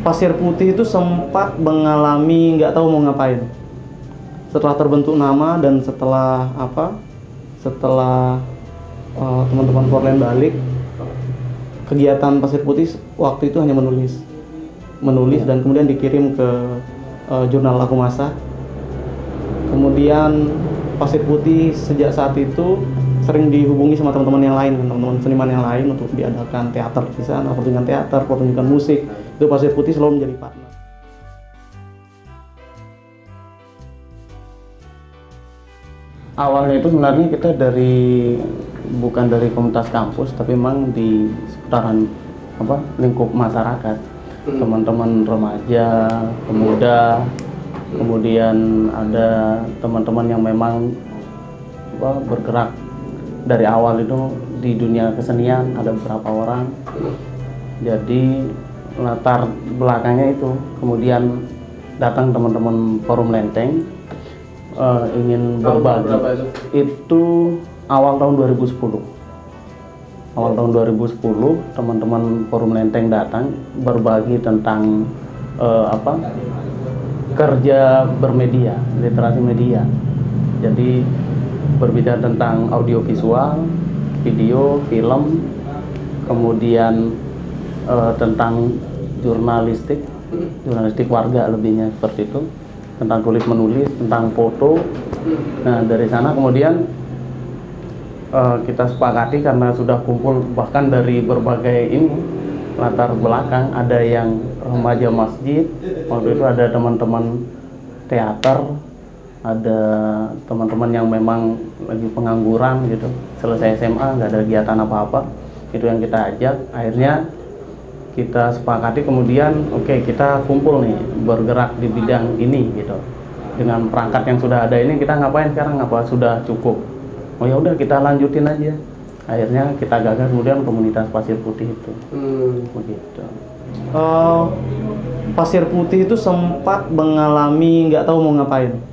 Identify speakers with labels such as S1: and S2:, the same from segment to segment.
S1: Pasir Putih itu sempat mengalami nggak tahu mau ngapain. Setelah terbentuk nama dan setelah apa? Setelah uh, teman-teman Forland balik, kegiatan Pasir Putih waktu itu hanya menulis, menulis dan kemudian dikirim ke uh, jurnal Laku Masa. Kemudian Pasir Putih sejak saat itu sering dihubungi sama teman-teman yang lain, teman-teman seniman yang lain untuk diadakan teater di sana, pertunjukan teater, pertunjukan musik. Itu Pasir Putih selalu menjadi partner.
S2: Awalnya itu sebenarnya kita dari bukan dari komunitas kampus, tapi memang di seputaran apa lingkup masyarakat, teman-teman remaja, pemuda, kemudian ada teman-teman yang memang apa, bergerak dari awal itu di dunia kesenian ada beberapa orang. Jadi latar belakangnya itu kemudian datang teman-teman forum lenteng eh, ingin berbagi. itu? Awal tahun 2010 awal tahun 2010 teman-teman forum lenteng datang berbagi tentang eh, apa? Kerja bermedia literasi media. Jadi berbicara tentang audiovisual, video, film, kemudian uh, tentang jurnalistik, jurnalistik warga lebihnya seperti itu, tentang tulis menulis, tentang foto. Nah dari sana kemudian uh, kita sepakati karena sudah kumpul bahkan dari berbagai ini latar belakang, ada yang remaja masjid, waktu itu ada teman-teman teater, ada teman-teman yang memang lagi pengangguran gitu selesai SMA nggak ada kegiatan apa-apa itu yang kita ajak. Akhirnya kita sepakati kemudian oke okay, kita kumpul nih bergerak di bidang ini gitu. Dengan perangkat yang sudah ada ini kita ngapain sekarang? Apa sudah cukup? Oh ya udah kita lanjutin aja. Akhirnya kita gagal kemudian komunitas pasir putih itu. Hmm. begitu.
S1: Uh, pasir putih itu sempat mengalami nggak tahu mau ngapain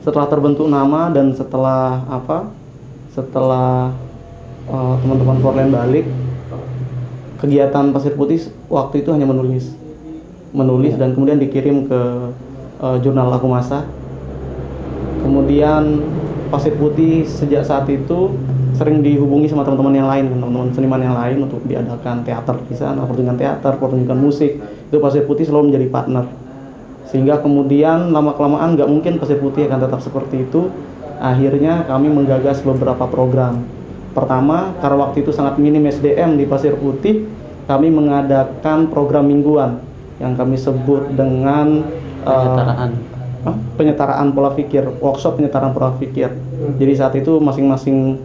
S1: setelah terbentuk nama dan setelah apa setelah uh, teman-teman Forland balik kegiatan Pasir Putih waktu itu hanya menulis. Menulis dan kemudian dikirim ke uh, jurnal Laku Masa. Kemudian Pasir Putih sejak saat itu sering dihubungi sama teman-teman yang lain teman-teman seniman yang lain untuk diadakan teater di sana pertunjukan teater pertunjukan musik. Itu Pasir Putih selalu menjadi partner sehingga kemudian lama kelamaan nggak mungkin pasir putih akan tetap seperti itu. Akhirnya kami menggagas beberapa program. Pertama karena waktu itu sangat minim SDM di pasir putih kami mengadakan program mingguan yang kami sebut dengan
S2: penyetaraan.
S1: Uh, penyetaraan pola pikir workshop penyetaraan pola pikir. Jadi saat itu masing-masing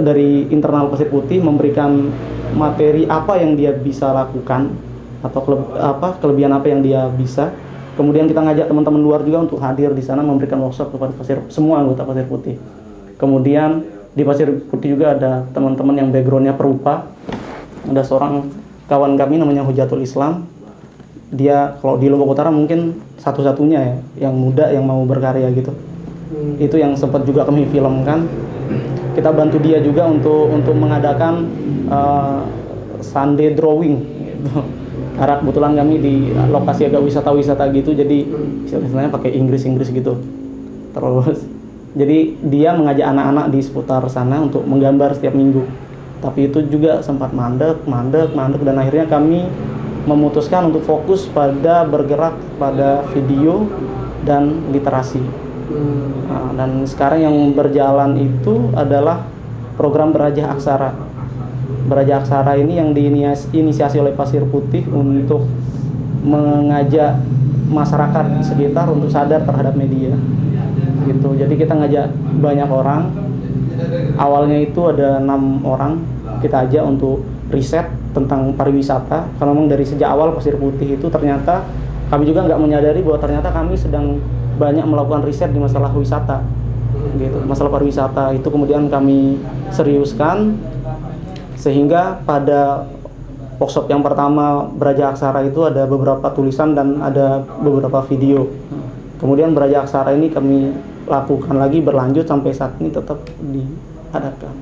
S1: dari internal pasir putih memberikan materi apa yang dia bisa lakukan atau kele apa kelebihan apa yang dia bisa Kemudian kita ngajak teman-teman luar juga untuk hadir di sana memberikan workshop kepada pasir semua anggota Pasir Putih. Kemudian di Pasir Putih juga ada teman-teman yang backgroundnya perupa. Ada seorang kawan kami namanya Hujatul Islam. Dia kalau di Lombok Utara mungkin satu-satunya ya yang muda yang mau berkarya gitu. Hmm. Itu yang sempat juga kami filmkan. Kita bantu dia juga untuk untuk mengadakan uh, Sunday drawing gitu karena kebetulan kami di lokasi agak wisata-wisata gitu jadi istilahnya pakai Inggris-Inggris gitu. Terus jadi dia mengajak anak-anak di seputar sana untuk menggambar setiap minggu. Tapi itu juga sempat mandek, mandek, mandek dan akhirnya kami memutuskan untuk fokus pada bergerak pada video dan literasi. Nah, dan sekarang yang berjalan itu adalah program berajah aksara Beraja Aksara ini yang diinisiasi oleh Pasir Putih untuk mengajak masyarakat sekitar untuk sadar terhadap media. Gitu. Jadi kita ngajak banyak orang. Awalnya itu ada enam orang kita ajak untuk riset tentang pariwisata. Kalau memang dari sejak awal Pasir Putih itu ternyata kami juga nggak menyadari bahwa ternyata kami sedang banyak melakukan riset di masalah wisata gitu masalah pariwisata itu kemudian kami seriuskan sehingga pada workshop yang pertama Beraja Aksara itu ada beberapa tulisan dan ada beberapa video. Kemudian Beraja Aksara ini kami lakukan lagi berlanjut sampai saat ini tetap diadakan.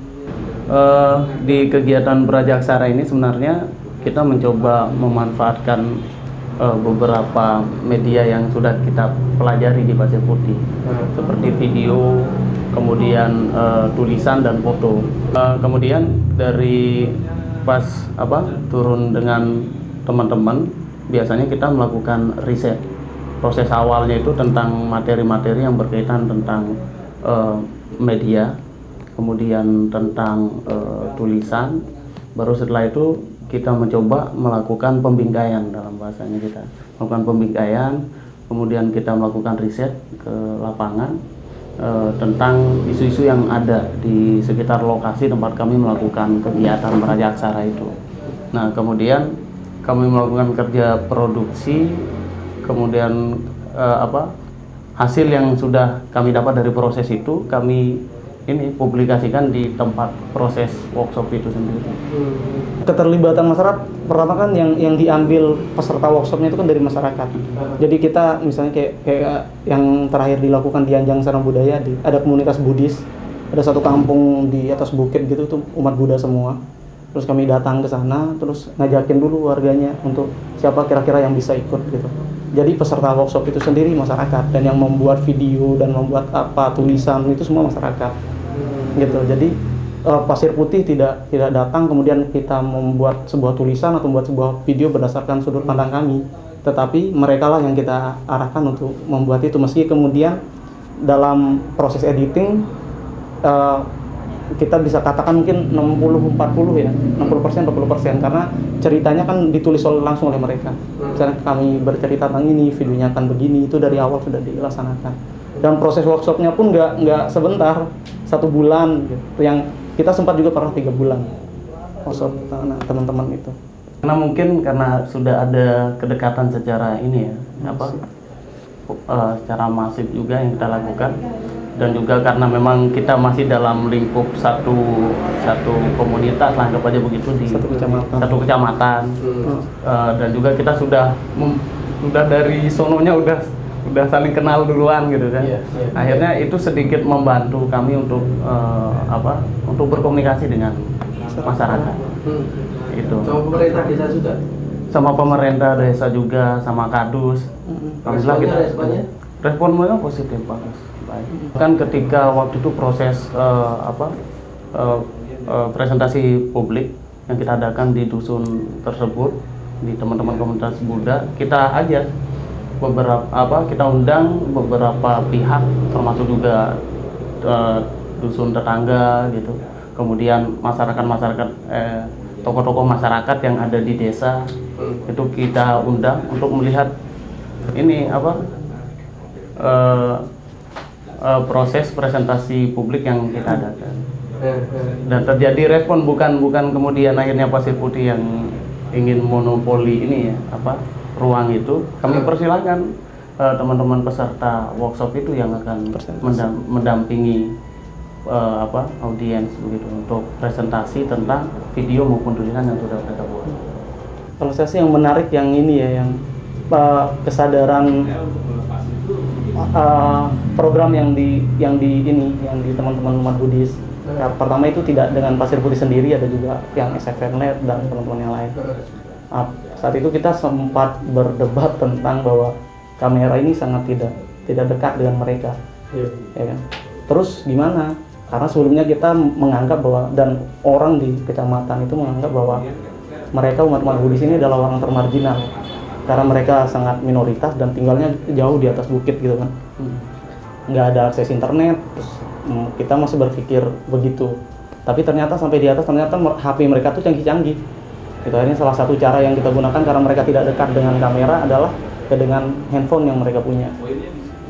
S2: Uh, di kegiatan Beraja Aksara ini sebenarnya kita mencoba memanfaatkan uh, beberapa media yang sudah kita pelajari di Pasir Putih. Seperti video kemudian uh, tulisan dan foto. Uh, kemudian dari pas apa turun dengan teman-teman biasanya kita melakukan riset. Proses awalnya itu tentang materi-materi yang berkaitan tentang uh, media kemudian tentang uh, tulisan. Baru setelah itu kita mencoba melakukan pembingkaian dalam bahasanya kita. Melakukan pembingkaian kemudian kita melakukan riset ke lapangan e, tentang isu-isu yang ada di sekitar lokasi tempat kami melakukan kegiatan meraja aksara itu. Nah kemudian kami melakukan kerja produksi kemudian e, apa hasil yang sudah kami dapat dari proses itu kami ini publikasikan di tempat proses workshop itu sendiri.
S1: Keterlibatan masyarakat pertama kan yang yang diambil peserta workshopnya itu kan dari masyarakat. Jadi kita misalnya kayak kayak yang terakhir dilakukan di Anjang Sarang Budaya di ada komunitas Buddhis, ada satu kampung di atas bukit gitu tuh umat Buddha semua. Terus kami datang ke sana, terus ngajakin dulu warganya untuk siapa kira-kira yang bisa ikut gitu jadi peserta workshop itu sendiri masyarakat dan yang membuat video dan membuat apa tulisan itu semua masyarakat. Gitu. Jadi uh, pasir putih tidak tidak datang kemudian kita membuat sebuah tulisan atau membuat sebuah video berdasarkan sudut pandang kami. Tetapi mereka lah yang kita arahkan untuk membuat itu. Meski kemudian dalam proses editing uh, kita bisa katakan mungkin 60 40 ya 60 persen 40 persen. Karena ceritanya kan ditulis langsung oleh mereka. Misalnya kami bercerita tentang ini videonya akan begini itu dari awal sudah dilaksanakan. Dan proses workshopnya pun nggak nggak sebentar satu bulan gitu. Yang kita sempat juga pernah tiga bulan workshop nah, teman-teman itu.
S2: Karena mungkin karena sudah ada kedekatan secara ini ya apa uh, secara masif juga yang kita lakukan dan juga karena memang kita masih dalam lingkup satu satu komunitas lah anggap aja begitu di
S1: satu kecamatan.
S2: satu kecamatan. Hmm. uh, dan juga kita sudah sudah dari sononya udah udah saling kenal duluan gitu kan. Yeah, yeah, akhirnya itu sedikit membantu kami untuk uh, apa untuk berkomunikasi dengan masyarakat. hmm. itu.
S3: Sama pemerintah desa juga?
S2: Sama pemerintah desa juga sama kadus
S3: hmm. alhamdulillah kita responnya?
S2: Respon mereka positif bagus baik kan ketika waktu itu proses uh, apa uh, uh, presentasi publik yang kita adakan di dusun tersebut di teman-teman komunitas Buddha kita aja beberapa apa kita undang beberapa pihak termasuk juga uh, dusun tetangga gitu. Kemudian masyarakat masyarakat eh, tokoh-tokoh masyarakat yang ada di desa itu kita undang untuk melihat ini apa uh, uh, proses presentasi publik yang kita adakan. Dan terjadi respon bukan bukan kemudian akhirnya pasir putih yang ingin monopoli ini ya apa ruang itu. Kami persilahkan uh, teman-teman peserta workshop itu yang akan mendam mendampingi uh, apa audiens begitu untuk presentasi tentang video maupun tulisan yang sudah mereka buat.
S1: Kalau saya sih yang menarik yang ini ya yang uh, kesadaran uh, program yang di yang di ini yang di teman-teman umat Buddhis. Ya, pertama itu tidak dengan pasir putih sendiri ada juga yang SFNLET dan teman-teman yang lain. Uh, saat itu kita sempat berdebat tentang bahwa kamera ini sangat tidak tidak dekat dengan mereka, yeah. ya kan? Terus gimana? Karena sebelumnya kita menganggap bahwa dan orang di kecamatan itu menganggap bahwa mereka umat-umat Buddhis ini adalah orang termarginal karena mereka sangat minoritas dan tinggalnya jauh di atas bukit gitu kan. Hmm. nggak ada akses internet terus hmm, kita masih berpikir begitu. Tapi ternyata sampai di atas ternyata HP mereka tuh canggih-canggih. Itu akhirnya salah satu cara yang kita gunakan karena mereka tidak dekat dengan kamera adalah dengan handphone yang mereka punya.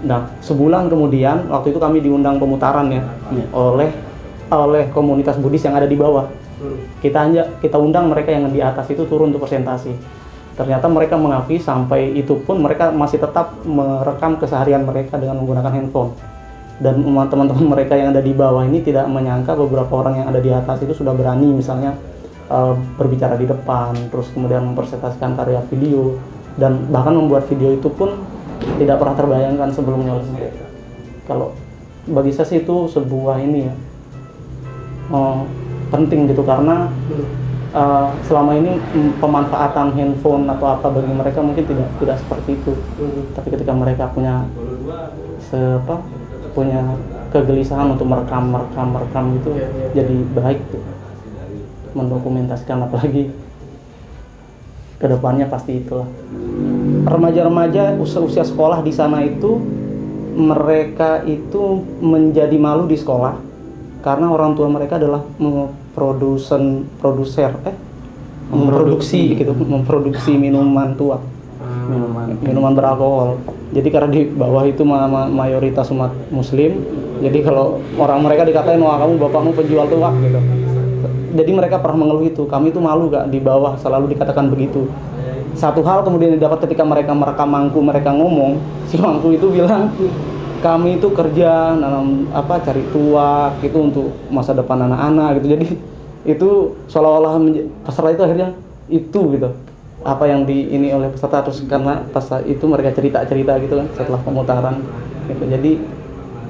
S1: Nah sebulan kemudian waktu itu kami diundang pemutaran ya hmm. oleh oleh komunitas Buddhis yang ada di bawah. Kita kita undang mereka yang di atas itu turun untuk presentasi ternyata mereka mengakui sampai itu pun mereka masih tetap merekam keseharian mereka dengan menggunakan handphone. Dan teman-teman mereka yang ada di bawah ini tidak menyangka beberapa orang yang ada di atas itu sudah berani misalnya uh, berbicara di depan terus kemudian mempresentasikan karya video dan bahkan membuat video itu pun tidak pernah terbayangkan sebelumnya oleh mereka. Kalau bagi saya sih itu sebuah ini ya uh, penting gitu karena eh, selama ini mm, pemanfaatan handphone atau apa bagi mereka mungkin tidak tidak seperti itu. Tapi ketika mereka punya se apa, punya kegelisahan untuk merekam merekam merekam itu jadi baik tuh. mendokumentasikan apalagi ke depannya pasti itulah. Remaja-remaja usia, usia sekolah di sana itu mereka itu menjadi malu di sekolah karena orang tua mereka adalah produsen produser eh memproduksi gitu memproduksi minuman tua.
S2: Minuman.
S1: Minuman beralkohol. Jadi karena di bawah itu ma- ma- mayoritas umat muslim jadi kalau orang mereka dikatain wah kamu bapakmu penjual tuak gitu. Jadi mereka pernah mengeluh itu. Kami itu malu gak di bawah selalu dikatakan begitu. Satu hal kemudian didapat ketika mereka merekam mangku mereka ngomong si mangku itu bilang kami itu kerja nanam apa cari tuak itu untuk masa depan anak-anak gitu. Jadi itu seolah-olah peserta itu akhirnya itu gitu. Apa yang di ini oleh peserta terus karena pas itu mereka cerita-cerita gitu kan setelah pemutaran gitu. Jadi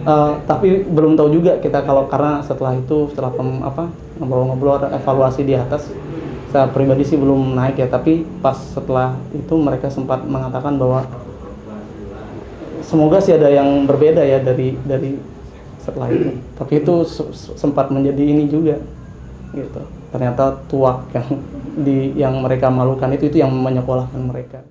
S1: eh, tapi belum tahu juga kita kalau karena setelah itu setelah pem- apa ngobrol-ngobrol evaluasi di atas saya pribadi sih belum naik ya. Tapi pas setelah itu mereka sempat mengatakan bahwa semoga sih ada yang berbeda ya dari dari setelah itu. Tapi itu se- se- sempat menjadi ini juga gitu. Ternyata tuak yang di yang mereka malukan itu itu yang menyekolahkan mereka